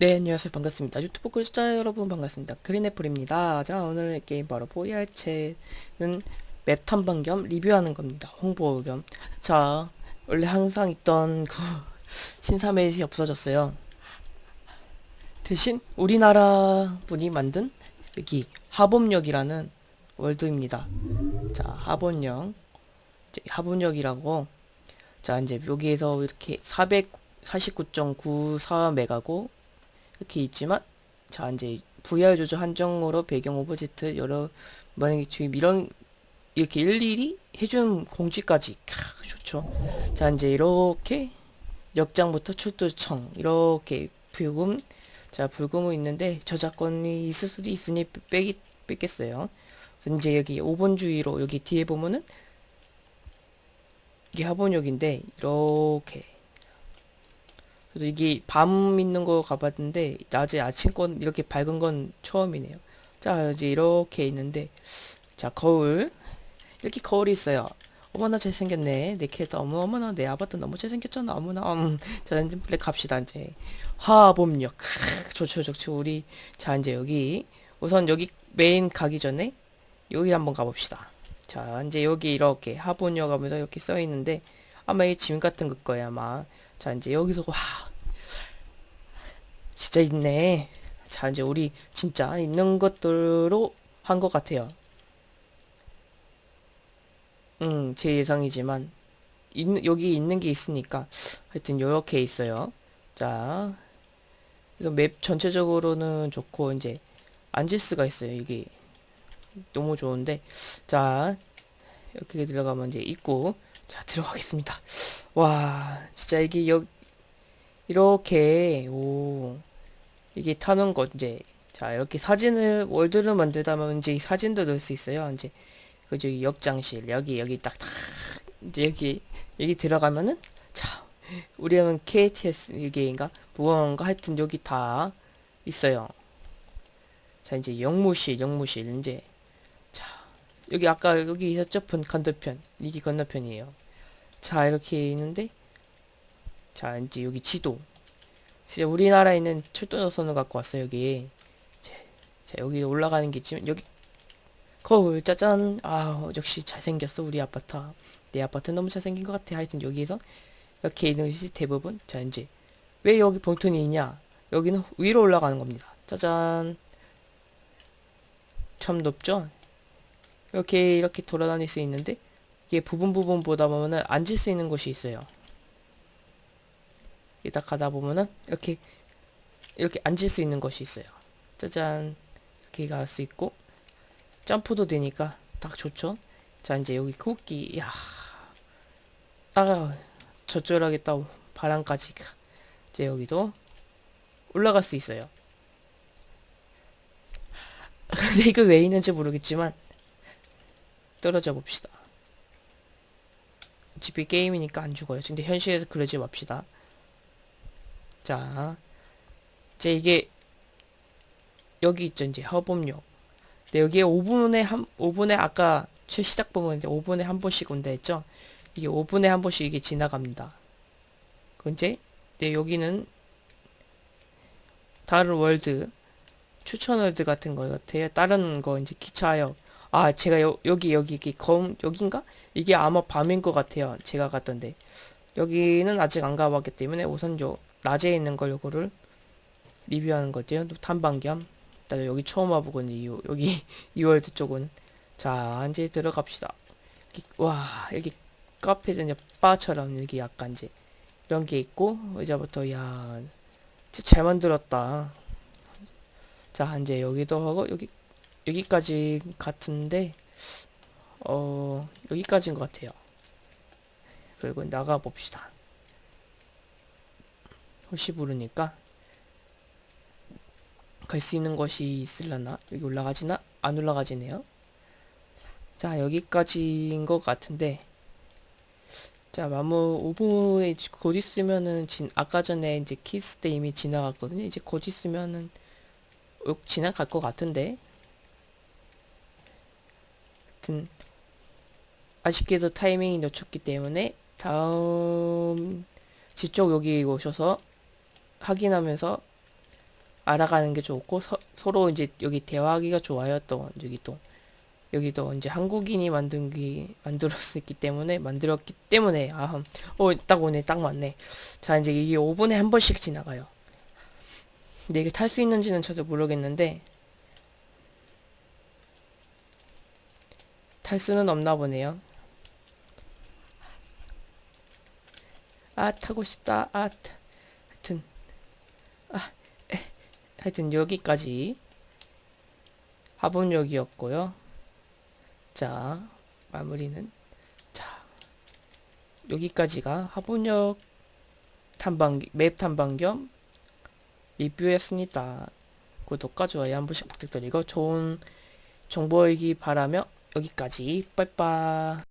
네, 안녕하세요. 반갑습니다. 유튜브 구독자 여러분 반갑습니다. 그린애플입니다. 자, 오늘 게임 바로 VR체는 맵 탐방 겸 리뷰하는 겁니다. 홍보 겸. 자, 원래 항상 있던 그 신사맵이 없어졌어요. 대신 우리나라 분이 만든 여기 하봄역이라는 월드입니다. 자, 하봄역. 이제 하봄역이라고 자, 이제 여기에서 이렇게 449.94메가고 이렇게 있지만 자 이제 VR 조절 한정으로 배경 오브젝트 여러 만약에 지금 이런 이렇게 일일이 해준 공지까지 캬, 좋죠. 자 이제 이렇게 역장부터 출두청 이렇게 불금 자 불금은 있는데 저작권이 있을 수도 있으니 빼기 뺐겠어요. 이제 여기 5번 주의로 여기 뒤에 보면은 이게 하본역인데 이렇게 그래서 이게 밤 있는 거 가봤는데 낮에 아침 건 이렇게 밝은 건 처음이네요. 자 이제 이렇게 있는데 자 거울 이렇게 거울이 있어요. 어머나 잘생겼네 내 캐릭터 어머 어머나 내 아바타 너무 잘생겼잖아 어머나 음. 자 이제 플레 갑시다 이제 화범역 크, 좋죠 좋죠 우리 자 이제 여기 우선 여기 메인 가기 전에 여기 한번 가봅시다. 자 이제 여기 이렇게 하본역 하면서 이렇게 써 있는데 아마 이 짐 같은 거 거야 아마 자 이제 여기서 와. 진짜 있네. 자 이제 우리 진짜 있는 것들로 한 것 같아요. 음제 예상이지만 있, 여기 있는 게 있으니까 하여튼 요렇게 있어요. 자 그래서 맵 전체적으로는 좋고 이제 앉을 수가 있어요. 이게 너무 좋은데. 자 이렇게 들어가면 이제 입구 자 들어가겠습니다. 와 진짜 이게 여 이렇게 오 이게 타는 거 이제 자 이렇게 사진을 월드를 만들다 보면 이제 사진도 넣을 수 있어요. 이제 그 저기 역장실 여기 여기 딱딱 이제 여기 여기 들어가면은 자 우리는 KTS 이게인가? 무언가 하여튼 여기 다 있어요. 자 이제 영무실 영무실 이제 자 여기 아까 여기 있었죠 건너편 이게 건너편이에요. 자 이렇게 있는데 자 이제 여기 지도. 진짜 우리나라에 있는 출도 노선을 갖고 왔어요 여기. 자, 자 여기 올라가는 게 있지만 여기 거울 짜잔. 아 역시 잘생겼어 우리 아파트. 내 아파트 너무 잘생긴 것 같아. 하여튼 여기에서 이렇게 있는 것이 대부분. 자 이제 왜 여기 봉투이 있냐? 여기는 위로 올라가는 겁니다. 짜잔. 참 높죠 이렇게 이렇게 돌아다닐 수 있는데 이게 부분 부분 보다 보면은 앉을 수 있는 곳이 있어요. 이딱 가다 보면은 이렇게 이렇게 앉을 수 있는 것이 있어요. 짜잔 이렇게 갈 수 있고 점프도 되니까 딱 좋죠. 자 이제 여기 쿠키 야 아, 저쪽하게 딱 바람까지 이제 여기도 올라갈 수 있어요. 근데 이거 왜 있는지 모르겠지만 떨어져 봅시다. 어차피 게임이니까 안 죽어요. 근데 현실에서 그러지 맙시다. 자, 이제 이게 여기 있죠. 이제 허범역. 근데 여기에 5분에 한 5분에 아까 최 시작 부분인데 5분에 한 번씩 온다 했죠. 이게 5분에 한 번씩 이게 지나갑니다. 근데 네, 여기는 다른 월드 추천 월드 같은 거 같아요. 다른 거 이제 기차역 아 제가 여, 여기 여기 여기 검 여긴가? 이게 아마 밤인 것 같아요. 제가 갔던데 여기는 아직 안 가봤기 때문에 우선 요 낮에 있는 걸 요거를 리뷰하는 거죠. 탐방 겸. 나 여기 처음 와보거든요. 요, 여기 이월드 쪽은 자 이제 들어갑시다. 여기, 와 여기 카페전 바처럼 여기 약간 이제 이런 게 있고 이제부터 야 진짜 잘 만들었다. 자 이제 여기도 하고 여기 여기까지 같은데 어 여기까지인 것 같아요. 그리고 나가 봅시다. 혹시 모르니까. 갈 수 있는 것이 있을라나? 여기 올라가지나? 안 올라가지네요. 자 여기까지인 것 같은데. 자 마무 5분에 곧 있으면은 진 아까 전에 이제 키스 때 이미 지나갔거든요. 이제 곧 있으면은 지나갈 것 같은데 하여튼 아쉽게도 타이밍이 놓쳤기 때문에 다음 지쪽 여기 오셔서 확인하면서 알아가는 게 좋고 서, 서로 이제 여기 대화하기가 좋아요. 또 여기 또 여기도 이제 한국인이 만든 게 만들었기 때문에 만들었기 때문에 아어딱 오네 딱 맞네. 자 이제 이게 5분에 한 번씩 지나가요. 근데 이게 탈 수 있는지는 저도 모르겠는데 탈 수는 없나 보네요. 아 타고 싶다. 아 타- 하여튼 아 에, 하여튼 여기까지 화분역이었고요. 자 마무리는 자 여기까지가 화분역 탐방 맵 탐방 겸 리뷰였습니다. 구독과 좋아요 한 번씩 부탁드리고 좋은 정보이기 바라며 여기까지. 빠이빠이